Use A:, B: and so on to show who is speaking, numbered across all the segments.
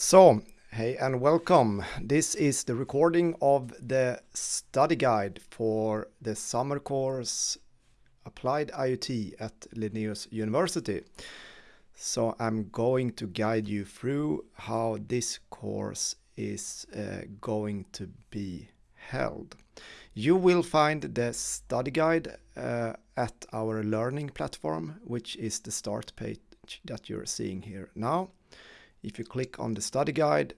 A: So, hey and welcome. This is the recording of the study guide for the summer course Applied IoT at Linnaeus University. So I'm going to guide you through how this course is uh, going to be held. You will find the study guide uh, at our learning platform, which is the start page that you're seeing here now. If you click on the study guide,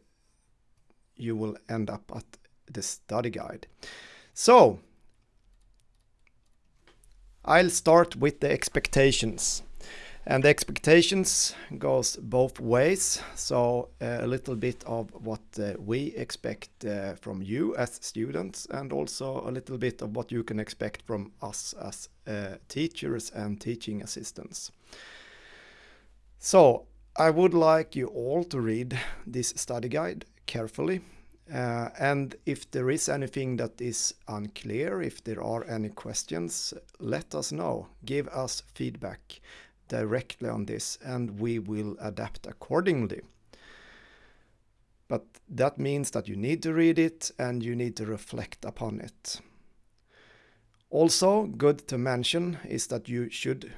A: you will end up at the study guide. So, I'll start with the expectations. And the expectations goes both ways. So uh, a little bit of what uh, we expect uh, from you as students and also a little bit of what you can expect from us as uh, teachers and teaching assistants. So I would like you all to read this study guide carefully. Uh, and if there is anything that is unclear, if there are any questions, let us know. Give us feedback directly on this and we will adapt accordingly. But that means that you need to read it and you need to reflect upon it. Also, good to mention is that you should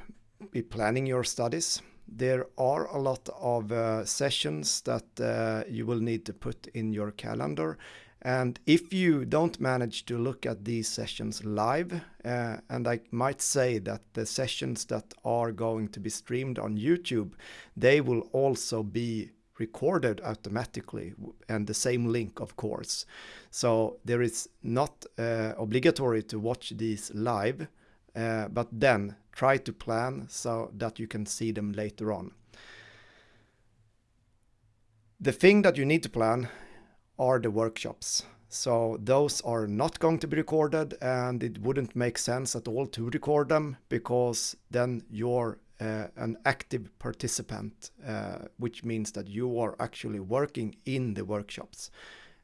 A: be planning your studies there are a lot of uh, sessions that uh, you will need to put in your calendar. And if you don't manage to look at these sessions live, uh, and I might say that the sessions that are going to be streamed on YouTube, they will also be recorded automatically and the same link of course. So there is not uh, obligatory to watch these live, uh, but then try to plan so that you can see them later on. The thing that you need to plan are the workshops. So those are not going to be recorded and it wouldn't make sense at all to record them because then you're uh, an active participant, uh, which means that you are actually working in the workshops.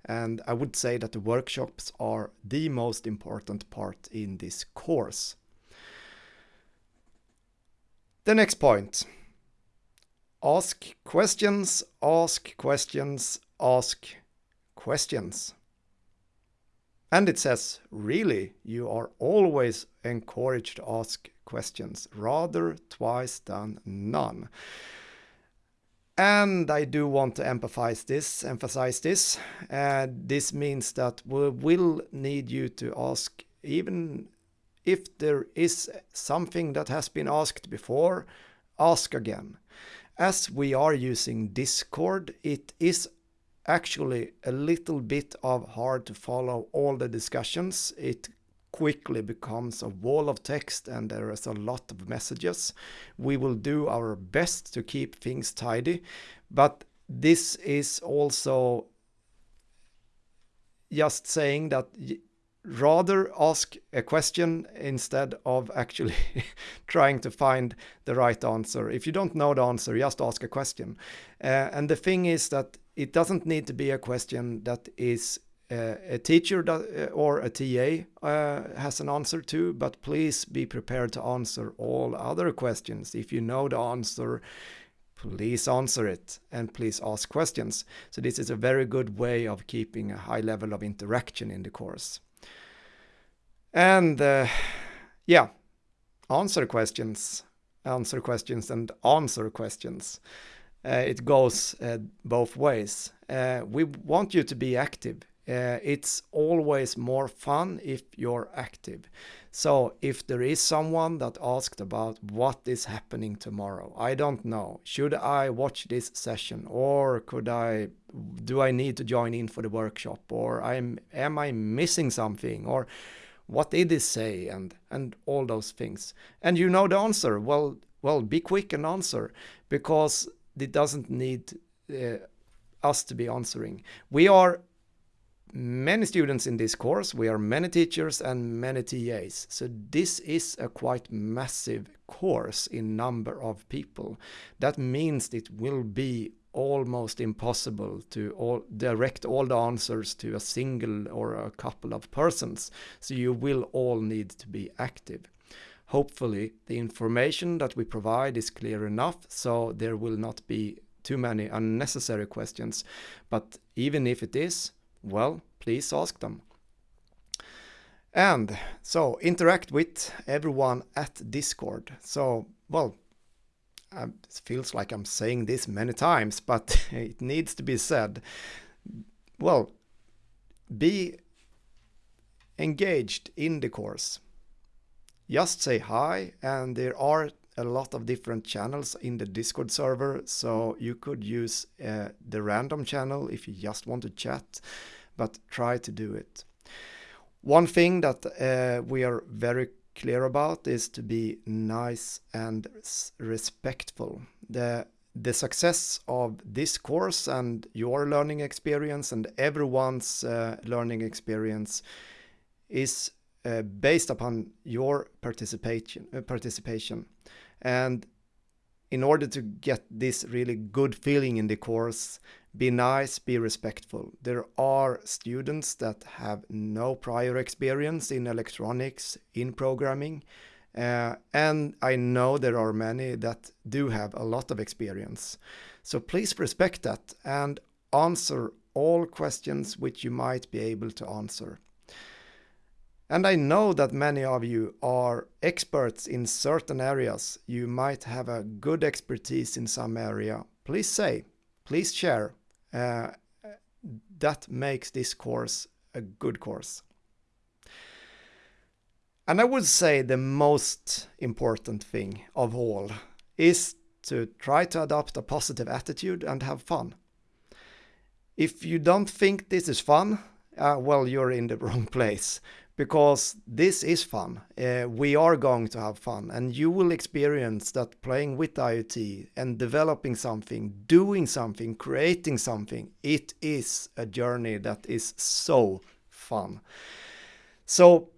A: And I would say that the workshops are the most important part in this course. The next point. Ask questions, ask questions, ask questions. And it says, really, you are always encouraged to ask questions, rather twice than none. And I do want to emphasize this, emphasize this. Uh, this means that we will need you to ask even if there is something that has been asked before, ask again. As we are using Discord, it is actually a little bit of hard to follow all the discussions. It quickly becomes a wall of text and there is a lot of messages. We will do our best to keep things tidy, but this is also just saying that rather ask a question instead of actually trying to find the right answer. If you don't know the answer, just ask a question. Uh, and the thing is that it doesn't need to be a question that is uh, a teacher that, uh, or a TA uh, has an answer to, but please be prepared to answer all other questions. If you know the answer, please answer it and please ask questions. So this is a very good way of keeping a high level of interaction in the course. And uh, yeah, answer questions, answer questions and answer questions. Uh, it goes uh, both ways. Uh, we want you to be active. Uh, it's always more fun if you're active. So if there is someone that asked about what is happening tomorrow, I don't know. Should I watch this session or could I do I need to join in for the workshop or I'm am I missing something or what did he say and and all those things. And you know the answer. Well well be quick and answer because it doesn't need uh, us to be answering. We are many students in this course. We are many teachers and many TAs so this is a quite massive course in number of people. That means it will be almost impossible to all direct all the answers to a single or a couple of persons. So you will all need to be active. Hopefully the information that we provide is clear enough so there will not be too many unnecessary questions. But even if it is, well, please ask them. And so interact with everyone at Discord. So, well, it feels like I'm saying this many times, but it needs to be said. Well, be engaged in the course. Just say hi, and there are a lot of different channels in the Discord server, so you could use uh, the random channel if you just want to chat, but try to do it. One thing that uh, we are very clear about is to be nice and respectful. The the success of this course and your learning experience and everyone's uh, learning experience is uh, based upon your participation uh, participation and in order to get this really good feeling in the course be nice be respectful there are students that have no prior experience in electronics in programming uh, and I know there are many that do have a lot of experience. So please respect that and answer all questions which you might be able to answer. And I know that many of you are experts in certain areas. You might have a good expertise in some area. Please say, please share. Uh, that makes this course a good course. And I would say the most important thing of all is to try to adopt a positive attitude and have fun. If you don't think this is fun, uh, well, you're in the wrong place because this is fun. Uh, we are going to have fun, and you will experience that playing with IoT and developing something, doing something, creating something. It is a journey that is so fun. So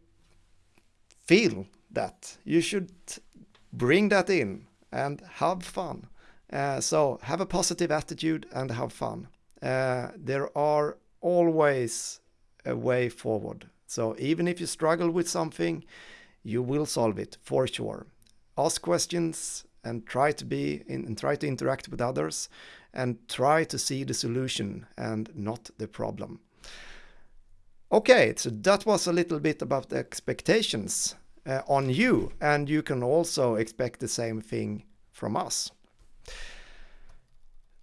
A: feel that. You should bring that in and have fun. Uh, so have a positive attitude and have fun. Uh, there are always a way forward. So even if you struggle with something, you will solve it for sure. Ask questions and try to be in, and try to interact with others and try to see the solution and not the problem. Okay, so that was a little bit about the expectations uh, on you and you can also expect the same thing from us.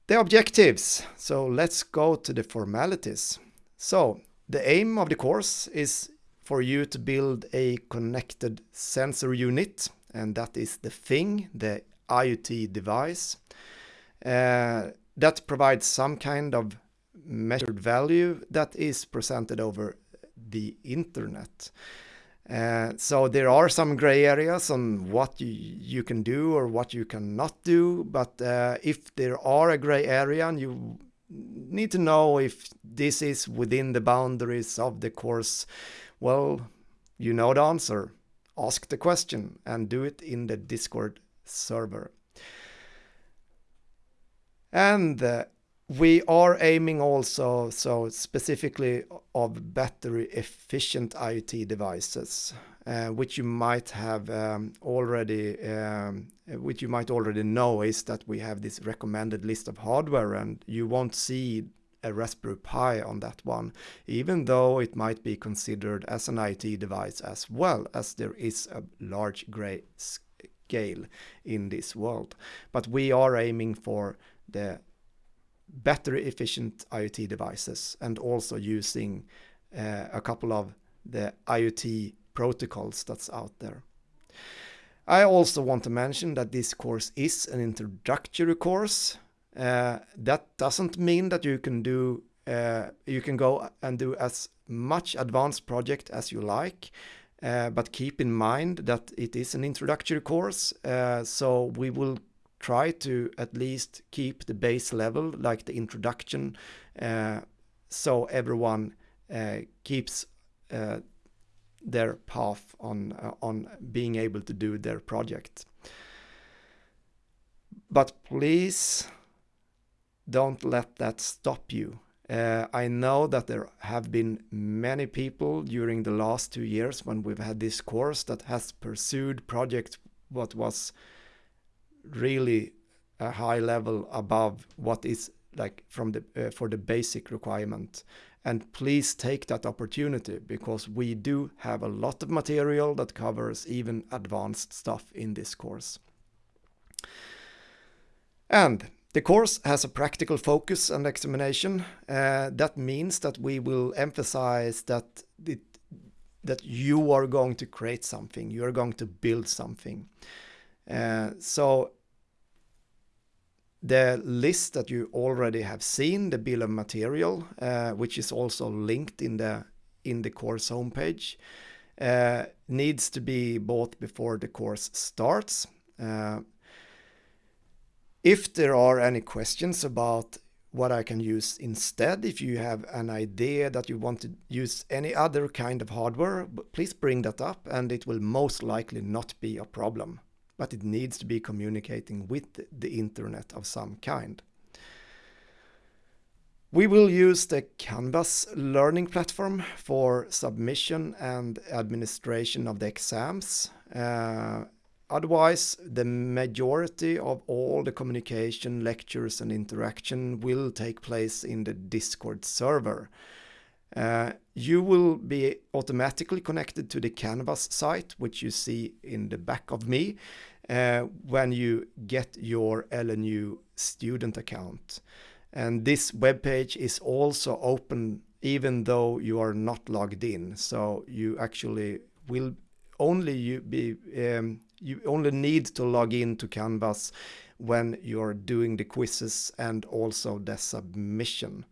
A: The objectives. So let's go to the formalities. So the aim of the course is for you to build a connected sensor unit and that is the thing, the IoT device uh, that provides some kind of measured value that is presented over the internet. Uh, so there are some gray areas on what you, you can do or what you cannot do. But uh, if there are a gray area and you need to know if this is within the boundaries of the course, well, you know the answer. Ask the question and do it in the Discord server. And uh, we are aiming also so specifically of battery efficient IoT devices, uh, which you might have um, already, um, which you might already know is that we have this recommended list of hardware and you won't see a Raspberry Pi on that one, even though it might be considered as an IoT device as well as there is a large gray scale in this world. But we are aiming for the battery efficient IoT devices and also using uh, a couple of the IoT protocols that's out there. I also want to mention that this course is an introductory course. Uh, that doesn't mean that you can do uh, you can go and do as much advanced project as you like. Uh, but keep in mind that it is an introductory course, uh, so we will try to at least keep the base level, like the introduction, uh, so everyone uh, keeps their path on uh, on being able to do their project. But please don't let that stop you. Uh, I know that there have been many people during the last two years when we've had this course that has pursued project what was really a high level above what is like from the uh, for the basic requirement and please take that opportunity because we do have a lot of material that covers even advanced stuff in this course. And the course has a practical focus and examination. Uh, that means that we will emphasize that it, that you are going to create something, you are going to build something. Uh, so the list that you already have seen, the bill of material, uh, which is also linked in the in the course homepage, uh, needs to be bought before the course starts. Uh, if there are any questions about what I can use instead, if you have an idea that you want to use any other kind of hardware, please bring that up and it will most likely not be a problem but it needs to be communicating with the internet of some kind. We will use the Canvas learning platform for submission and administration of the exams. Uh, otherwise, the majority of all the communication, lectures and interaction will take place in the Discord server. Uh, you will be automatically connected to the Canvas site, which you see in the back of me, uh, when you get your LNU student account. And this web page is also open even though you are not logged in. So you actually will only you be um, you only need to log in to Canvas when you're doing the quizzes and also the submission.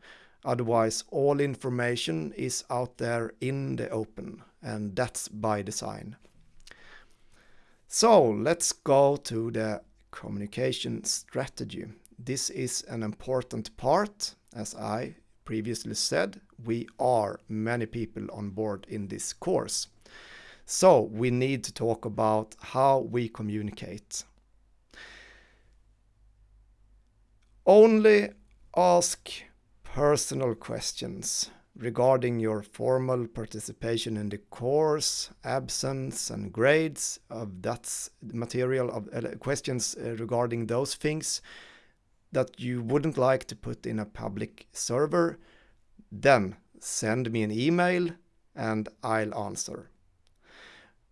A: Otherwise, all information is out there in the open, and that's by design. So let's go to the communication strategy. This is an important part, as I previously said, we are many people on board in this course. So we need to talk about how we communicate. Only ask personal questions regarding your formal participation in the course, absence and grades of that material of uh, questions uh, regarding those things that you wouldn't like to put in a public server, then send me an email and I'll answer.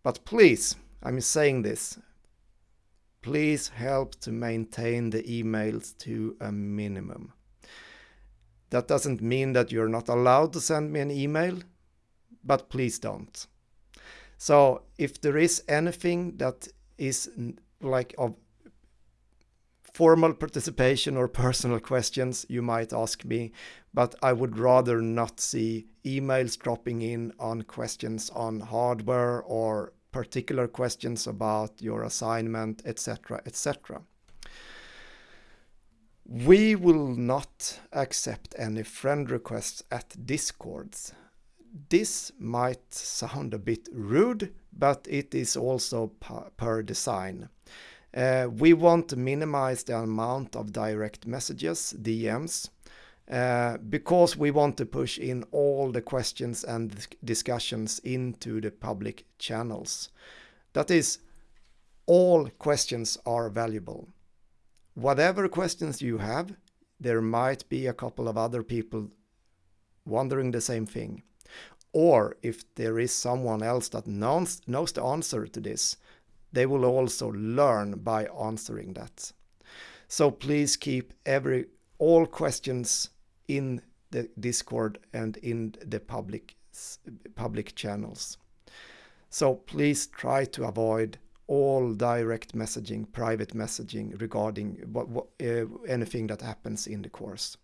A: But please, I'm saying this, please help to maintain the emails to a minimum. That doesn't mean that you're not allowed to send me an email, but please don't. So if there is anything that is like of formal participation or personal questions, you might ask me, but I would rather not see emails dropping in on questions on hardware or particular questions about your assignment, etc., etc. We will not accept any friend requests at Discords. This might sound a bit rude, but it is also per design. Uh, we want to minimize the amount of direct messages, DMs, uh, because we want to push in all the questions and discussions into the public channels. That is, all questions are valuable whatever questions you have, there might be a couple of other people wondering the same thing. Or if there is someone else that knows, knows the answer to this, they will also learn by answering that. So please keep every all questions in the Discord and in the public public channels. So please try to avoid all direct messaging, private messaging regarding what, what uh, anything that happens in the course.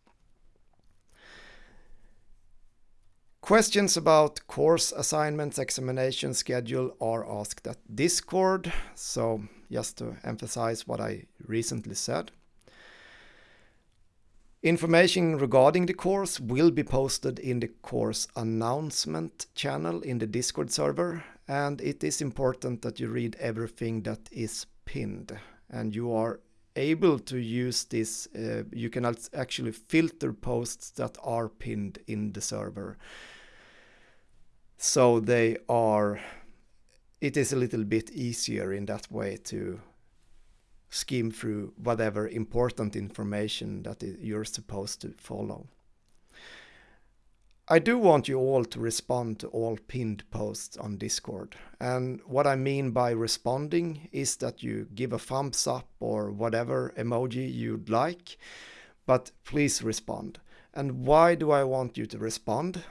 A: Questions about course assignments, examination schedule are asked at Discord. So just to emphasize what I recently said. Information regarding the course will be posted in the course announcement channel in the Discord server and it is important that you read everything that is pinned and you are able to use this uh, you can actually filter posts that are pinned in the server so they are it is a little bit easier in that way to skim through whatever important information that you're supposed to follow. I do want you all to respond to all pinned posts on Discord. And what I mean by responding is that you give a thumbs up or whatever emoji you'd like, but please respond. And why do I want you to respond?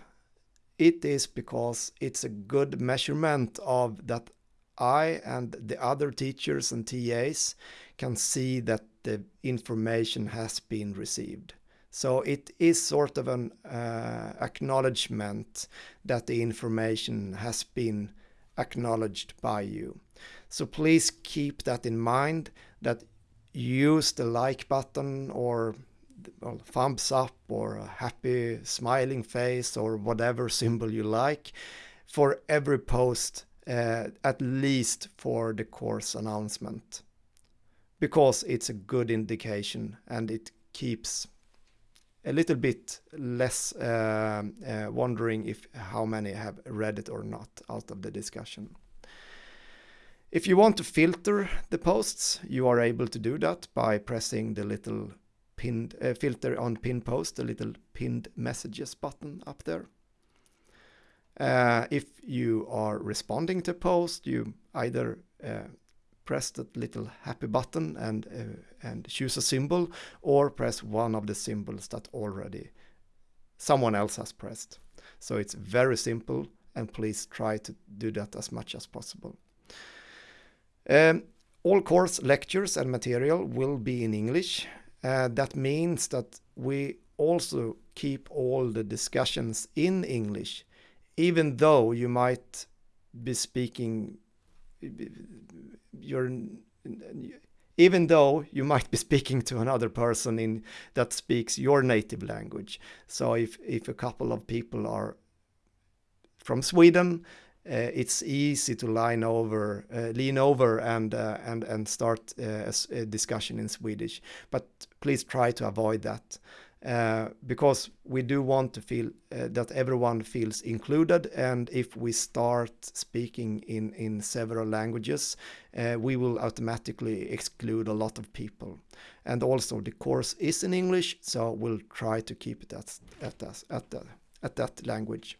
A: It is because it's a good measurement of that I and the other teachers and TAs can see that the information has been received. So it is sort of an uh, acknowledgement that the information has been acknowledged by you. So please keep that in mind that use the like button or well, thumbs up or a happy smiling face or whatever symbol you like for every post uh, at least for the course announcement because it's a good indication and it keeps a little bit less uh, uh, wondering if how many have read it or not out of the discussion. If you want to filter the posts, you are able to do that by pressing the little pinned uh, filter on pin post, the little pinned messages button up there. Uh, if you are responding to post, you either uh, press that little happy button and uh, and choose a symbol or press one of the symbols that already someone else has pressed. So it's very simple and please try to do that as much as possible. Um, all course lectures and material will be in English. Uh, that means that we also keep all the discussions in English, even though you might be speaking you're even though you might be speaking to another person in that speaks your native language. So if if a couple of people are from Sweden, uh, it's easy to line over, uh, lean over, and uh, and and start uh, a, a, discussion in Swedish. But please try to avoid that. Uh, because we do want to feel uh, that everyone feels included and if we start speaking in in several languages uh, we will automatically exclude a lot of people. And also the course is in english so we'll try to keep it at at that at, the, at that language.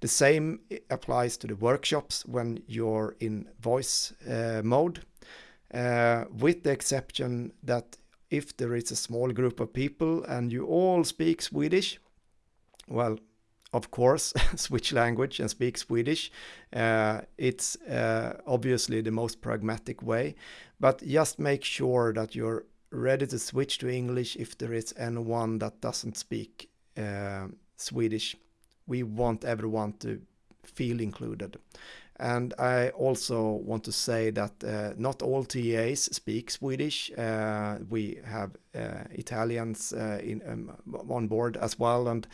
A: The same applies to the workshops when you're in voice uh, mode uh, with the exception that if there is a small group of people and you all speak Swedish, well, of course, switch language and speak Swedish. Uh, it's uh, obviously the most pragmatic way, but just make sure that you're ready to switch to English if there is anyone that doesn't speak uh, Swedish. We want everyone to feel included. And I also want to say that uh, not all TAs speak Swedish. Uh, we have uh, Italians uh, in, um, on board as well, and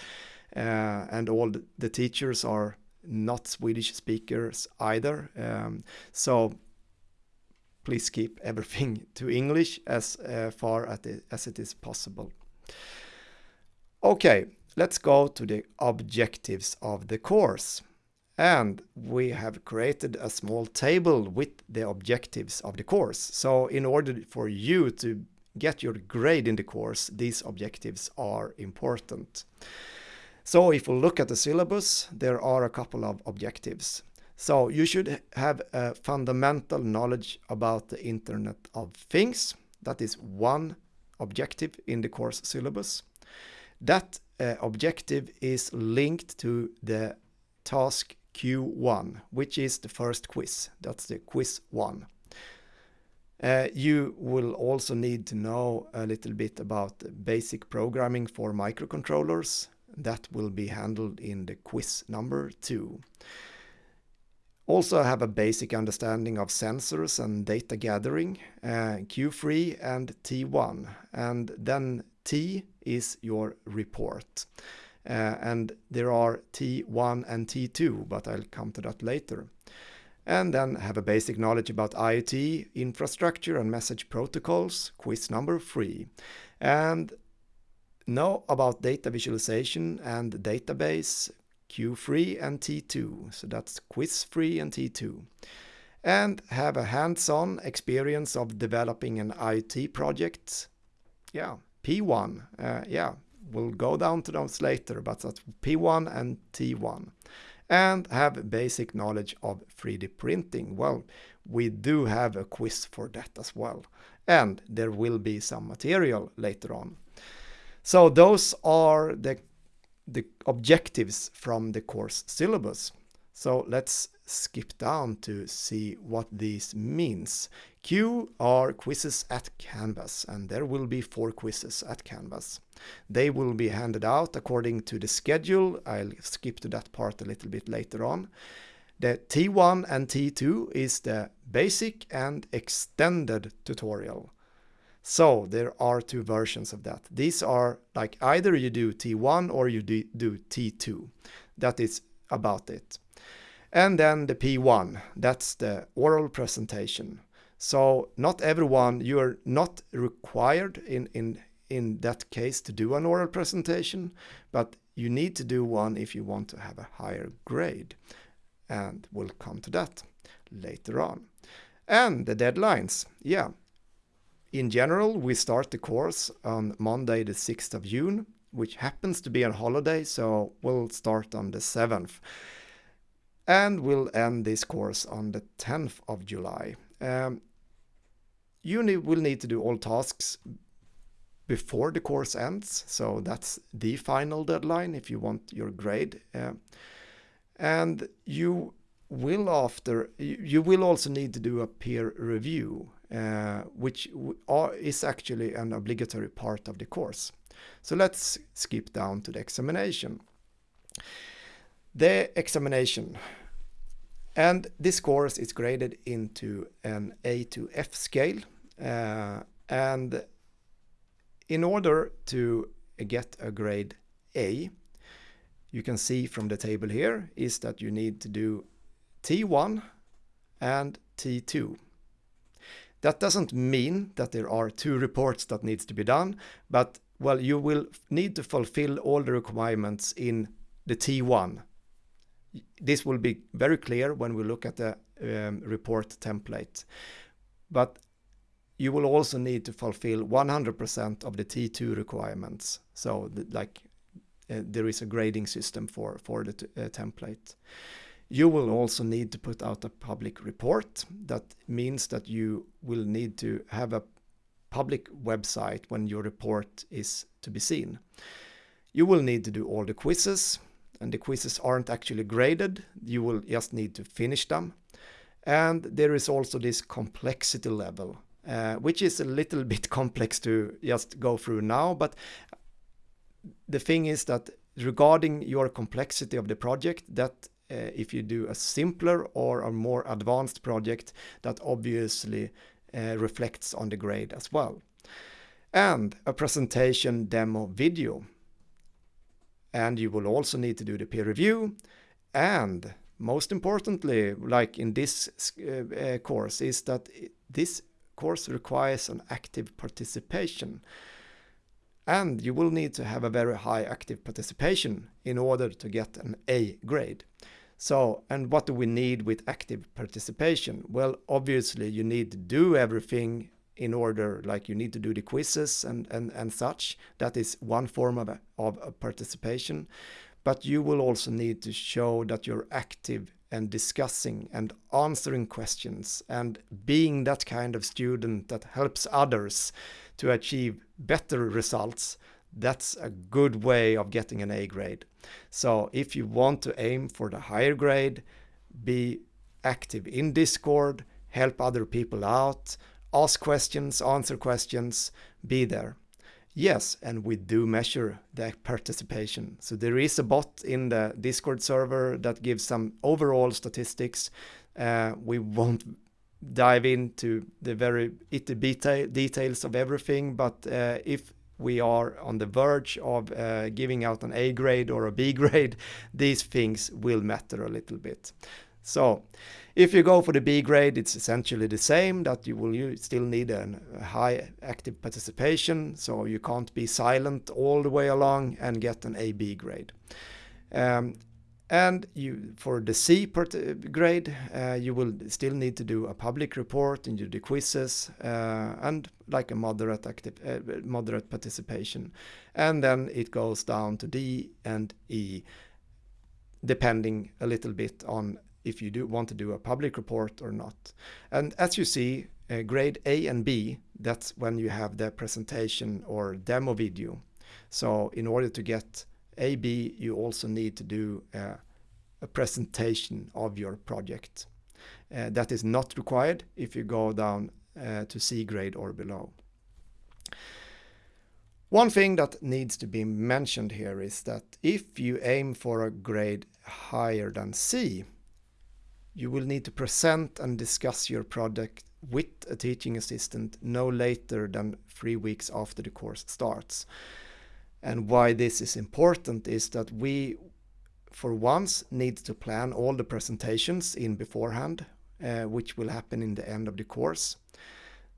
A: uh, and all the teachers are not Swedish speakers either. Um, so please keep everything to English as uh, far it, as it is possible. Okay, let's go to the objectives of the course. And we have created a small table with the objectives of the course. So in order for you to get your grade in the course, these objectives are important. So if we look at the syllabus, there are a couple of objectives. So you should have a fundamental knowledge about the Internet of Things. That is one objective in the course syllabus. That uh, objective is linked to the task Q1, which is the first quiz. That's the quiz one. Uh, you will also need to know a little bit about basic programming for microcontrollers. That will be handled in the quiz number two. Also have a basic understanding of sensors and data gathering, uh, Q3 and T1. And then T is your report. Uh, and there are T1 and T2, but I'll come to that later. And then have a basic knowledge about IoT, infrastructure and message protocols, quiz number three. And know about data visualization and database, Q3 and T2. So that's quiz 3 and T2. and have a hands-on experience of developing an IT project. Yeah, P1. Uh, yeah, we'll go down to those later, but that's P1 and T1. And have basic knowledge of 3D printing. Well, we do have a quiz for that as well. And there will be some material later on. So those are the, the objectives from the course syllabus. So let's skip down to see what this means. Q are quizzes at Canvas, and there will be four quizzes at Canvas. They will be handed out according to the schedule. I'll skip to that part a little bit later on. The T1 and T2 is the basic and extended tutorial. So there are two versions of that. These are like either you do T1 or you do, do T2. That is about it. And then the P1, that's the oral presentation. So not everyone, you are not required in, in, in that case to do an oral presentation, but you need to do one if you want to have a higher grade. And we'll come to that later on. And the deadlines, yeah. In general, we start the course on Monday the 6th of June, which happens to be a holiday, so we'll start on the 7th and we'll end this course on the 10th of July. Um, you need, will need to do all tasks before the course ends, so that's the final deadline if you want your grade. Uh, and you will after, you will also need to do a peer review, uh, which are, is actually an obligatory part of the course. So let's skip down to the examination the examination. And this course is graded into an A to F scale. Uh, and in order to get a grade A, you can see from the table here is that you need to do T1 and T2. That doesn't mean that there are two reports that needs to be done, but well, you will need to fulfill all the requirements in the T1 this will be very clear when we look at the um, report template. But you will also need to fulfill 100% of the T2 requirements. So the, like uh, there is a grading system for, for the uh, template. You will also need to put out a public report. That means that you will need to have a public website when your report is to be seen. You will need to do all the quizzes and the quizzes aren't actually graded. You will just need to finish them. And there is also this complexity level, uh, which is a little bit complex to just go through now. But the thing is that regarding your complexity of the project, that uh, if you do a simpler or a more advanced project, that obviously uh, reflects on the grade as well. And a presentation demo video and you will also need to do the peer review and most importantly like in this uh, uh, course is that this course requires an active participation and you will need to have a very high active participation in order to get an A grade. So, and what do we need with active participation? Well, obviously you need to do everything in order like you need to do the quizzes and and and such. That is one form of of participation. But you will also need to show that you're active and discussing and answering questions and being that kind of student that helps others to achieve better results. That's a good way of getting an A grade. So if you want to aim for the higher grade be active in discord help other people out ask questions, answer questions, be there. Yes, and we do measure the participation. So there is a bot in the Discord server that gives some overall statistics. Uh, we won't dive into the very itty details of everything, but uh, if we are on the verge of uh, giving out an A grade or a B grade, these things will matter a little bit. So if you go for the B grade, it's essentially the same that you will still need a high active participation. So you can't be silent all the way along and get an AB grade. Um, And you, for the C grade, uh, you will still need to do a public report and do the quizzes uh, and like a moderate active, uh, moderate participation. And then it goes down to D and E, depending a little bit on if you do want to do a public report or not. And as you see, uh, grade A and B, that's when you have the presentation or demo video. So in order to get AB, you also need to do uh, a presentation of your project. Uh, that is not required if you go down uh, to C grade or below. One thing that needs to be mentioned here is that if you aim for a grade higher than C, you will need to present and discuss your project with a teaching assistant no later than three weeks after the course starts. And why this is important is that we, for once, need to plan all the presentations in beforehand, uh, which will happen in the end of the course.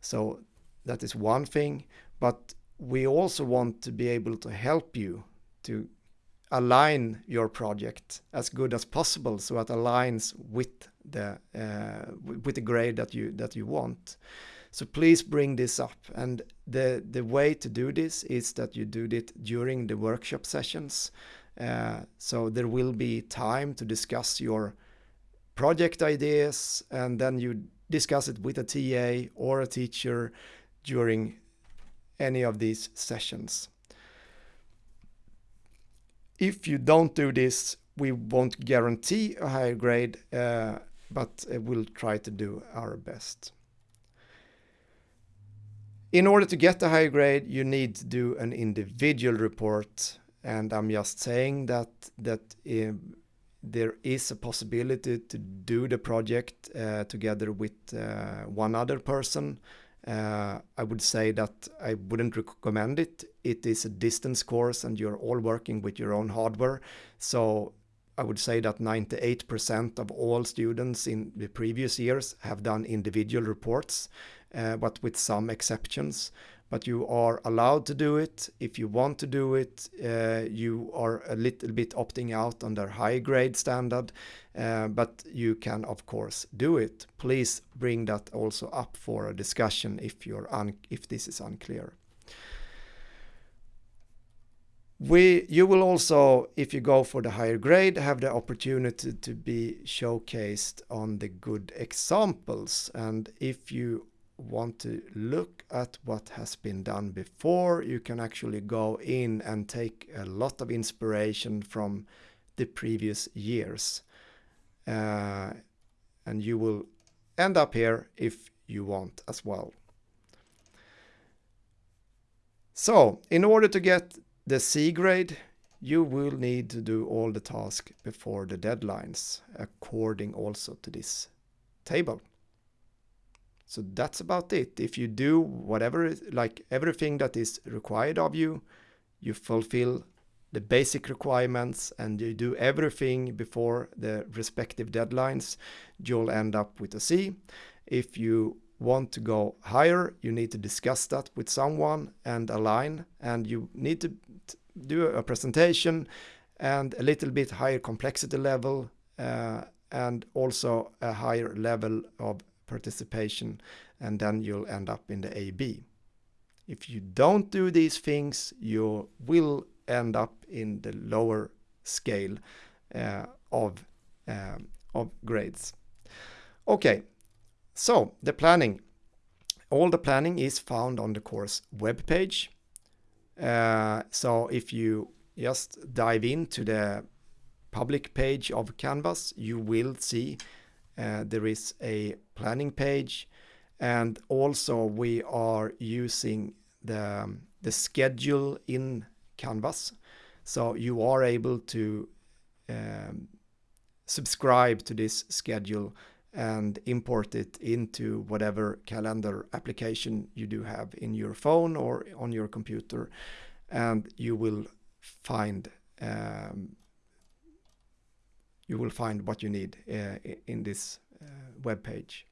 A: So that is one thing, but we also want to be able to help you to align your project as good as possible so it aligns with the uh, with the grade that you that you want. So please bring this up. And the, the way to do this is that you do it during the workshop sessions. Uh, so there will be time to discuss your project ideas and then you discuss it with a TA or a teacher during any of these sessions. If you don't do this, we won't guarantee a higher grade, uh, but we'll try to do our best. In order to get a higher grade, you need to do an individual report. And I'm just saying that that um, there is a possibility to do the project uh, together with uh, one other person. Uh, I would say that I wouldn't recommend it. It is a distance course and you're all working with your own hardware. So I would say that 98% of all students in the previous years have done individual reports uh, but with some exceptions. But you are allowed to do it. If you want to do it, uh, you are a little bit opting out under high grade standard, uh, but you can of course do it. Please bring that also up for a discussion if you're if this is unclear. We, you will also, if you go for the higher grade, have the opportunity to be showcased on the good examples. And if you want to look at what has been done before, you can actually go in and take a lot of inspiration from the previous years. Uh, and you will end up here if you want as well. So, in order to get the C grade, you will need to do all the tasks before the deadlines, according also to this table. So that's about it. If you do whatever, like everything that is required of you, you fulfill the basic requirements and you do everything before the respective deadlines, you'll end up with a C. If you want to go higher, you need to discuss that with someone and align, and you need to do a presentation and a little bit higher complexity level uh, and also a higher level of participation and then you'll end up in the AB. If you don't do these things, you will end up in the lower scale uh, of, um, of grades. Okay, so the planning. All the planning is found on the course webpage. Uh, so if you just dive into the public page of Canvas, you will see there is a planning page and also we are using the, the schedule in Canvas. So you are able to um, subscribe to this schedule and import it into whatever calendar application you do have in your phone or on your computer and you will find um, you will find what you need uh, in this uh, web page.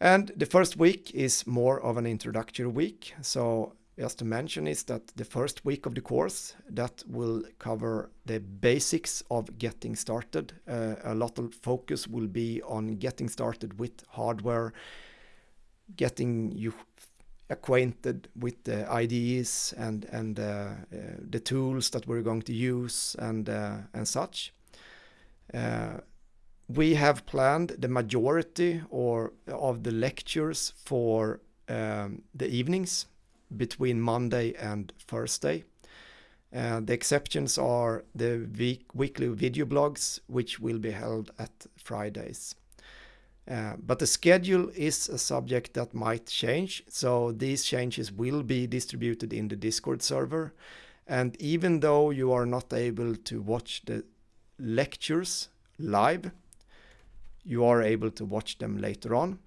A: And the first week is more of an introductory week. So just to mention is that the first week of the course that will cover the basics of getting started. Uh, a lot of focus will be on getting started with hardware, getting you acquainted with the IDEs and and uh, uh, the tools that we're going to use and uh, and such. Uh, we have planned the majority or of the lectures for um, the evenings between Monday and Thursday. Uh, the exceptions are the week, weekly video blogs, which will be held at Fridays. Uh, but the schedule is a subject that might change, so these changes will be distributed in the Discord server. And even though you are not able to watch the lectures live, you are able to watch them later on.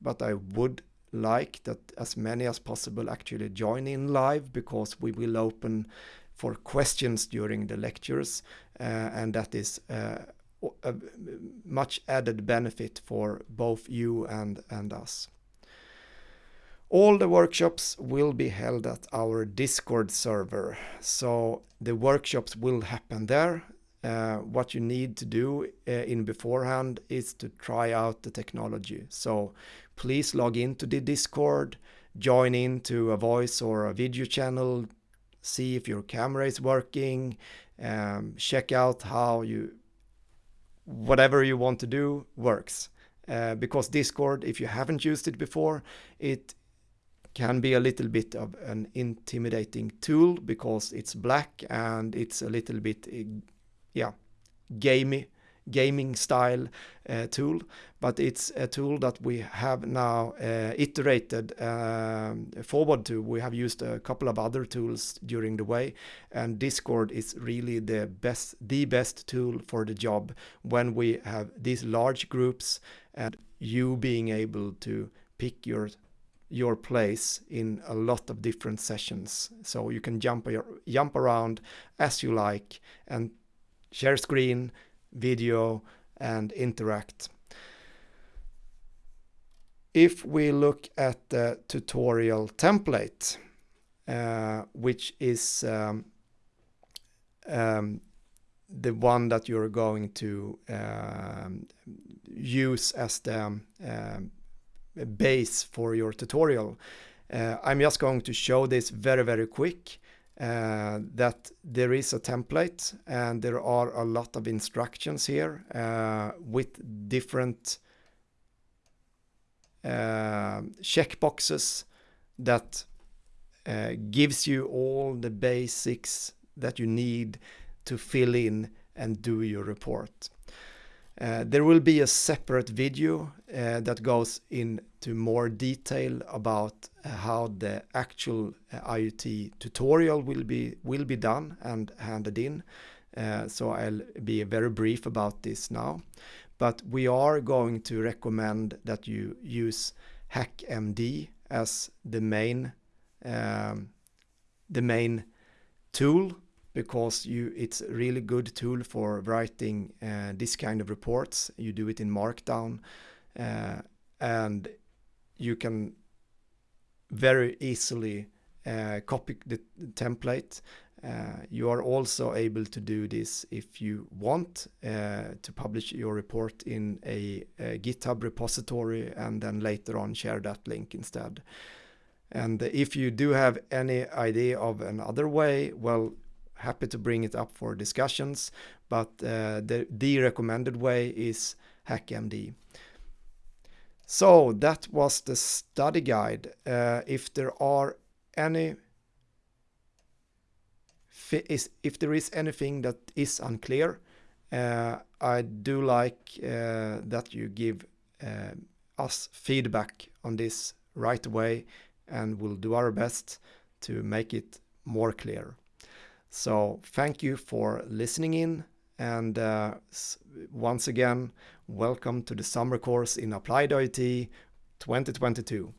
A: But I would like that as many as possible actually join in live because we will open for questions during the lectures uh, and that is uh, a much added benefit for both you and, and us. All the workshops will be held at our Discord server, so the workshops will happen there. Uh, what you need to do uh, in beforehand is to try out the technology. So please log into the Discord, join into a voice or a video channel, see if your camera is working, um, check out how you, whatever you want to do works. Uh, because Discord, if you haven't used it before, it can be a little bit of an intimidating tool because it's black and it's a little bit, yeah, gamey gaming style uh, tool, but it's a tool that we have now uh, iterated um, forward to. We have used a couple of other tools during the way, and Discord is really the best, the best tool for the job when we have these large groups and you being able to pick your your place in a lot of different sessions. So you can jump jump around as you like and share screen, video and interact. If we look at the tutorial template, uh, which is um, um, the one that you're going to um, use as the um, base for your tutorial. Uh, I'm just going to show this very, very quick uh, that there is a template and there are a lot of instructions here uh, with different uh, checkboxes that uh, gives you all the basics that you need to fill in and do your report. Uh, there will be a separate video uh, that goes into more detail about uh, how the actual uh, IoT tutorial will be will be done and handed in. Uh, so I'll be very brief about this now. But we are going to recommend that you use HackMD as the main um, the main tool because you it's a really good tool for writing uh, this kind of reports. You do it in Markdown uh, and you can very easily uh, copy the template. Uh, you are also able to do this if you want uh, to publish your report in a, a GitHub repository and then later on share that link instead. And if you do have any idea of another way, well, happy to bring it up for discussions, but uh, the, the recommended way is HackMD. So that was the study guide. Uh, if there are any if there is anything that is unclear, uh, I do like uh, that you give uh, us feedback on this right away and we'll do our best to make it more clear. So thank you for listening in and uh, once again, welcome to the summer course in Applied IoT 2022.